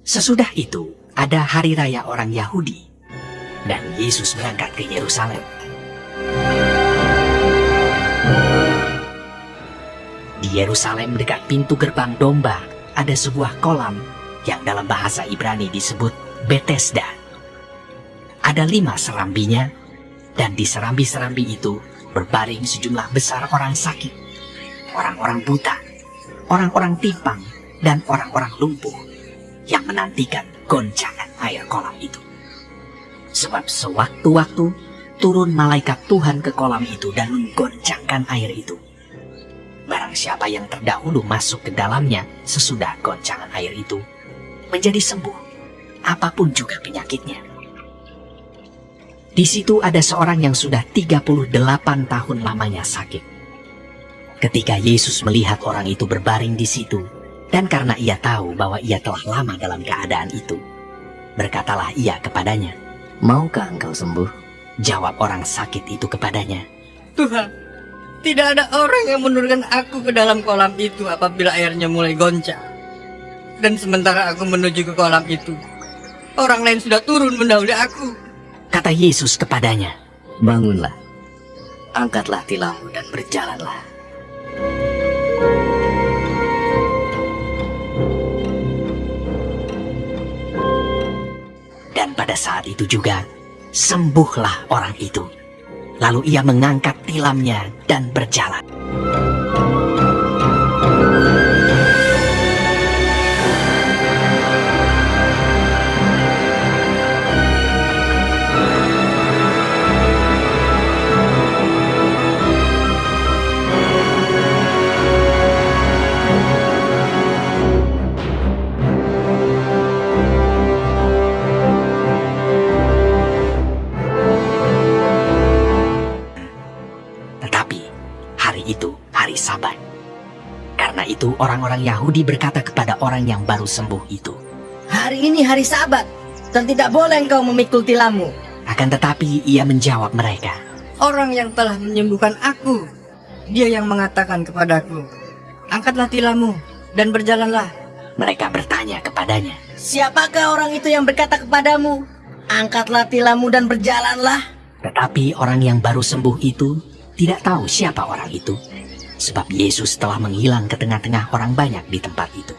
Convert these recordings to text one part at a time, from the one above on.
Sesudah itu, ada hari raya orang Yahudi, dan Yesus berangkat ke Yerusalem. Di Yerusalem dekat pintu gerbang domba, ada sebuah kolam yang dalam bahasa Ibrani disebut Bethesda. Ada lima serambinya, dan di serambi-serambi itu berbaring sejumlah besar orang sakit, orang-orang buta, orang-orang timpang, dan orang-orang lumpuh yang menantikan goncangan air kolam itu. Sebab sewaktu-waktu turun malaikat Tuhan ke kolam itu dan menggoncangkan air itu. Barang siapa yang terdahulu masuk ke dalamnya sesudah goncangan air itu, menjadi sembuh, apa pun juga penyakitnya. Di situ ada seorang yang sudah 38 tahun lamanya sakit. Ketika Yesus melihat orang itu berbaring di situ, dan karena ia tahu bahwa ia telah lama dalam keadaan itu, berkatalah ia kepadanya, Maukah engkau sembuh? Jawab orang sakit itu kepadanya, Tuhan, tidak ada orang yang menurunkan aku ke dalam kolam itu apabila airnya mulai goncang. Dan sementara aku menuju ke kolam itu, orang lain sudah turun mendahului aku. Kata Yesus kepadanya, Bangunlah, angkatlah tilammu dan berjalanlah. Pada saat itu juga, sembuhlah orang itu. Lalu ia mengangkat tilamnya dan berjalan. Orang-orang Yahudi berkata kepada orang yang baru sembuh itu. Hari ini hari sabat, dan tidak boleh engkau memikul tilammu. Akan tetapi ia menjawab mereka. Orang yang telah menyembuhkan aku, dia yang mengatakan kepadaku, angkatlah tilammu dan berjalanlah. Mereka bertanya kepadanya. Siapakah orang itu yang berkata kepadamu, angkatlah tilammu dan berjalanlah? Tetapi orang yang baru sembuh itu tidak tahu siapa orang itu. Sebab Yesus telah menghilang ke tengah-tengah orang banyak di tempat itu.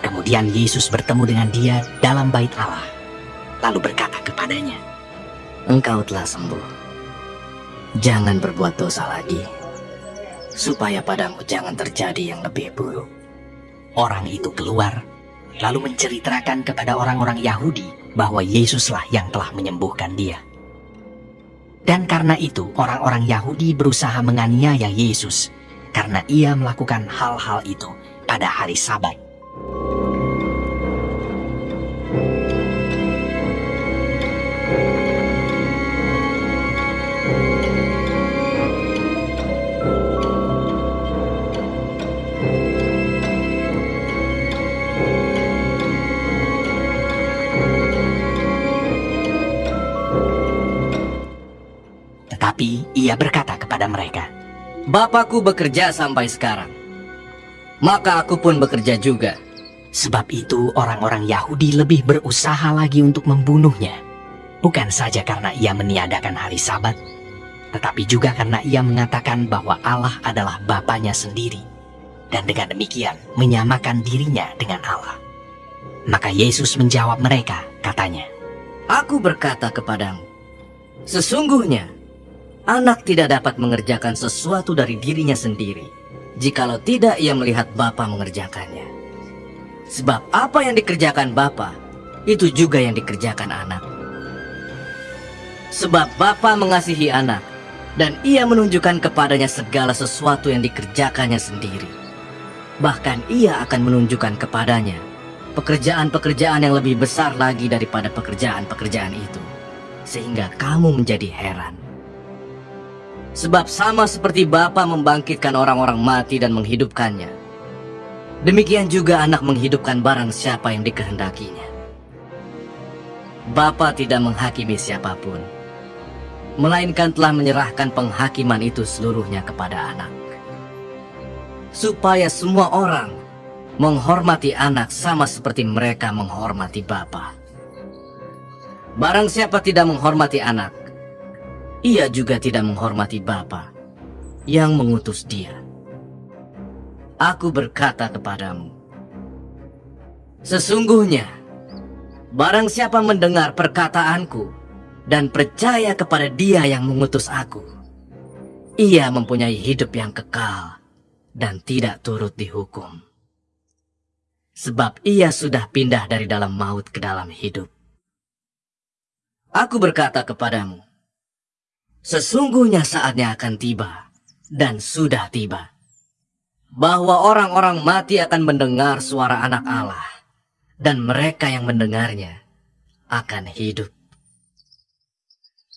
Kemudian Yesus bertemu dengan dia dalam bait Allah, lalu berkata kepadanya, Engkau telah sembuh. Jangan berbuat dosa lagi, supaya padamu jangan terjadi yang lebih buruk. Orang itu keluar, lalu menceritakan kepada orang-orang Yahudi bahwa Yesuslah yang telah menyembuhkan dia. Dan karena itu orang-orang Yahudi berusaha menganiaya Yesus karena ia melakukan hal-hal itu pada hari sabat. Tetapi ia berkata kepada mereka, Bapakku bekerja sampai sekarang. Maka aku pun bekerja juga. Sebab itu orang-orang Yahudi lebih berusaha lagi untuk membunuhnya. Bukan saja karena ia meniadakan hari sabat, tetapi juga karena ia mengatakan bahwa Allah adalah Bapaknya sendiri. Dan dengan demikian menyamakan dirinya dengan Allah. Maka Yesus menjawab mereka, katanya, Aku berkata kepadamu, sesungguhnya anak tidak dapat mengerjakan sesuatu dari dirinya sendiri, jikalau tidak ia melihat Bapa mengerjakannya. Sebab apa yang dikerjakan Bapa, itu juga yang dikerjakan anak. Sebab Bapa mengasihi anak, dan ia menunjukkan kepadanya segala sesuatu yang dikerjakannya sendiri. Bahkan ia akan menunjukkan kepadanya pekerjaan-pekerjaan yang lebih besar lagi daripada pekerjaan-pekerjaan itu. Sehingga kamu menjadi heran. Sebab sama seperti Bapa membangkitkan orang-orang mati dan menghidupkannya, Demikian juga anak menghidupkan barang siapa yang dikehendakinya. Bapa tidak menghakimi siapa pun, melainkan telah menyerahkan penghakiman itu seluruhnya kepada anak. Supaya semua orang menghormati anak sama seperti mereka menghormati Bapa. Barang siapa tidak menghormati anak, ia juga tidak menghormati Bapa yang mengutus dia. Aku berkata kepadamu, sesungguhnya barang siapa mendengar perkataanku dan percaya kepada dia yang mengutus aku, ia mempunyai hidup yang kekal dan tidak turut dihukum. Sebab ia sudah pindah dari dalam maut ke dalam hidup. Aku berkata kepadamu, sesungguhnya saatnya akan tiba, dan sudah tiba, bahwa orang-orang mati akan mendengar suara anak Allah, dan mereka yang mendengarnya akan hidup.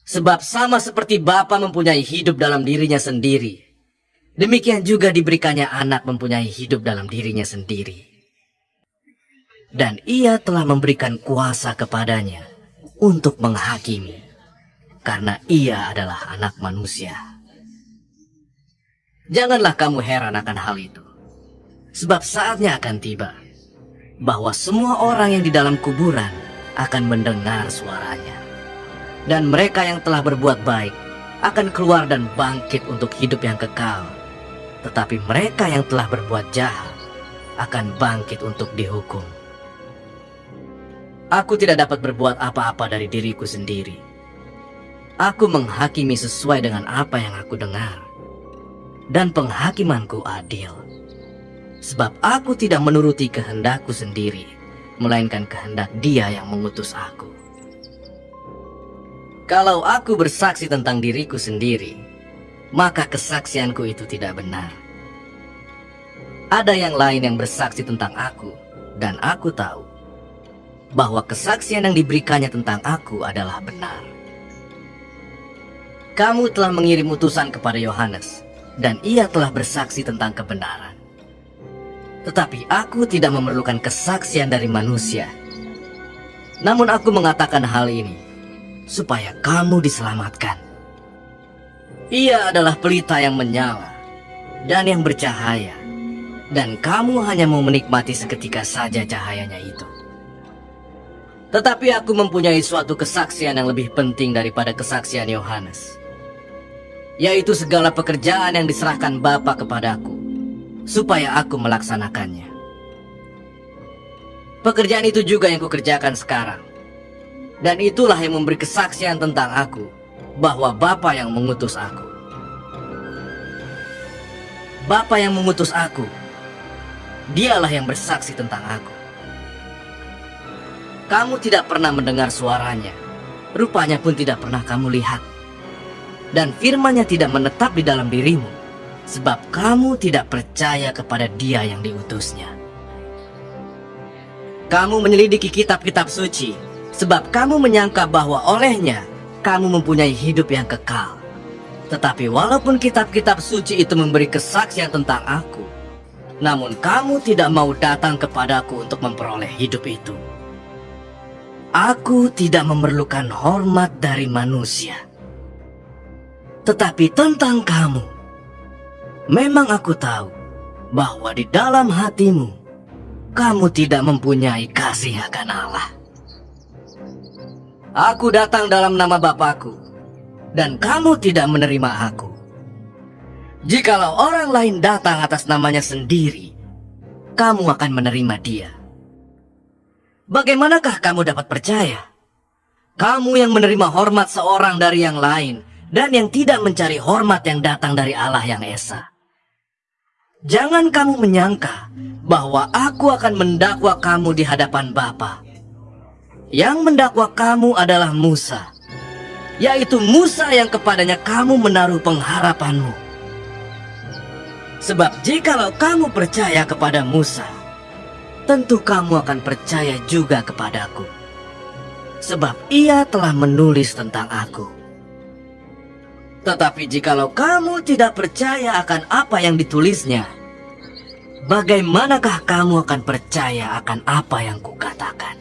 Sebab sama seperti Bapa mempunyai hidup dalam dirinya sendiri, demikian juga diberikannya anak mempunyai hidup dalam dirinya sendiri. Dan ia telah memberikan kuasa kepadanya untuk menghakimi, karena ia adalah anak manusia. Janganlah kamu heran akan hal itu, sebab saatnya akan tiba bahwa semua orang yang di dalam kuburan akan mendengar suaranya, dan mereka yang telah berbuat baik akan keluar dan bangkit untuk hidup yang kekal, tetapi mereka yang telah berbuat jahat akan bangkit untuk dihukum. Aku tidak dapat berbuat apa-apa dari diriku sendiri. Aku menghakimi sesuai dengan apa yang aku dengar. Dan penghakimanku adil. Sebab aku tidak menuruti kehendakku sendiri, melainkan kehendak dia yang mengutus aku. Kalau aku bersaksi tentang diriku sendiri, maka kesaksianku itu tidak benar. Ada yang lain yang bersaksi tentang aku, dan aku tahu bahwa kesaksian yang diberikannya tentang aku adalah benar. Kamu telah mengirim utusan kepada Yohanes, dan ia telah bersaksi tentang kebenaran. Tetapi aku tidak memerlukan kesaksian dari manusia. Namun aku mengatakan hal ini, supaya kamu diselamatkan. Ia adalah pelita yang menyala, dan yang bercahaya, dan kamu hanya mau menikmati seketika saja cahayanya itu. Tetapi aku mempunyai suatu kesaksian yang lebih penting daripada kesaksian Yohanes. Yaitu segala pekerjaan yang diserahkan Bapa kepadaku, supaya aku melaksanakannya. Pekerjaan itu juga yang kukerjakan sekarang. Dan itulah yang memberi kesaksian tentang aku, bahwa Bapa yang mengutus aku. Bapa yang mengutus aku, dialah yang bersaksi tentang aku. Kamu tidak pernah mendengar suaranya. Rupanya pun tidak pernah kamu lihat. Dan firmannya tidak menetap di dalam dirimu. Sebab kamu tidak percaya kepada dia yang diutusnya. Kamu menyelidiki kitab-kitab suci. Sebab kamu menyangka bahwa olehnya kamu mempunyai hidup yang kekal. Tetapi walaupun kitab-kitab suci itu memberi kesaksian tentang aku, namun kamu tidak mau datang kepadaku untuk memperoleh hidup itu. Aku tidak memerlukan hormat dari manusia. Tetapi tentang kamu, memang aku tahu bahwa di dalam hatimu, kamu tidak mempunyai kasih akan Allah. Aku datang dalam nama Bapakku, dan kamu tidak menerima aku. Jikalau orang lain datang atas namanya sendiri, kamu akan menerima dia. Bagaimanakah kamu dapat percaya? Kamu yang menerima hormat seorang dari yang lain dan yang tidak mencari hormat yang datang dari Allah yang Esa. Jangan kamu menyangka bahwa aku akan mendakwa kamu di hadapan Bapa. Yang mendakwa kamu adalah Musa, yaitu Musa yang kepadanya kamu menaruh pengharapanmu. Sebab jikalau kamu percaya kepada Musa, tentu kamu akan percaya juga kepadaku. Sebab ia telah menulis tentang aku. Tetapi jikalau kamu tidak percaya akan apa yang ditulisnya, bagaimanakah kamu akan percaya akan apa yang kukatakan?